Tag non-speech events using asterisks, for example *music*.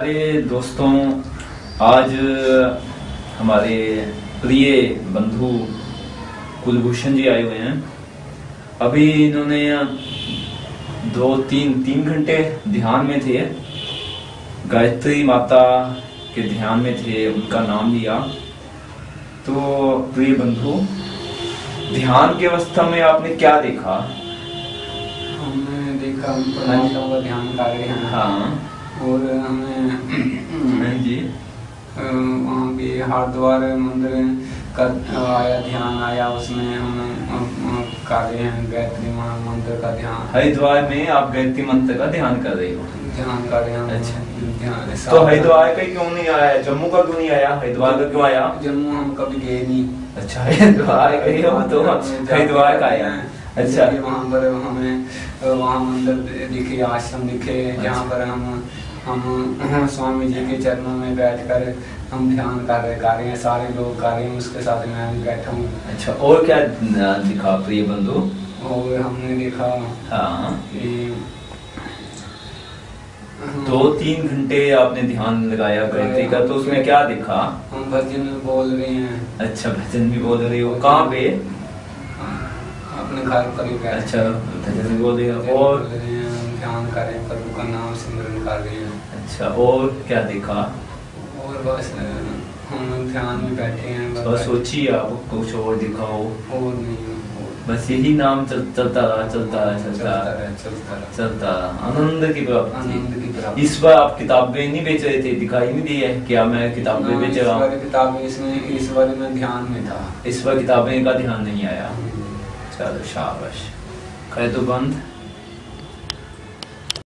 अरे दोस्तों आज हमारे प्रिय बंधु कुलभूषण जी आए हुए हैं। अभी इन्होंने दो तीन तीन घंटे ध्यान में थे। गायत्री माता के ध्यान में थे उनका नाम लिया। तो प्रिय बंधु ध्यान की अवस्था में आपने क्या देखा? हमने देखा हम ध्यान कर रहे हैं हाँ। और हमें हाँ जी अ, वहाँ भी हरिद्वार मंदिर का आया ध्यान आया उसमें हम कर रहे हैं गायत्री मंदिर का ध्यान। हरिद्वार में आप गायत्री मंत्र का ध्यान कर रहे हो? ध्यान कर रहे हैं अच्छा। ध्यान तो हरिद्वार का क्यों नहीं आया? जम्मू का क्यों नहीं आया? हरिद्वार का क्यों आया? जम्मू हम कभी गए नहीं। अच्छा हरिद्वार गए हो तो हरिद्वार का आया। है। अच्छा। वहाँ पर हमें वहाँ मंदिर दिखे आश्रम दिखे जहाँ पर हम हम *clears throat* स्वामी जी के चरणों में बैठकर हम ध्यान कर रहे कर रहे हैं सारे लोग कर रहे हैं उसके साथ मैं भी बैठा हूँ। अच्छा और क्या दिखा प्रिय बंधु? और हमने देखा हाँ। *clears throat* दो तीन घंटे आपने ध्यान लगाया गायत्री का तो उसमें क्या दिखा? हम भजन बोल रहे हैं। अच्छा भजन भी बोल रहे हो। कहाँ पे? अपने घर पर अच्छा भजन बोल रहे हो। और हैं ध्यान कर हैं प्रभु का नाम सिमरन कर रहे हैं। अच्छा और क्या दिखा? और बस हम ध्यान में बैठे हैं बस बस सोचिए आप कुछ और दिखाओ। और नहीं बस यही नाम चल, चलता रहा चलता रहा चलता रहा। चलता रहे चलता रहा। आनंद की प्राप्ति। आनंद की प्राप्ति। इस बार आप किताबें नहीं बेच रहे थे दिखाई नहीं दी है। क्या मैं किताबें हाँ, बेच रहा हूँ? किताबें इसमें इस बारे में ध्यान में था। इस बार किताबें का ध्यान नहीं आया। चलो शाबाश। कर दो बंद।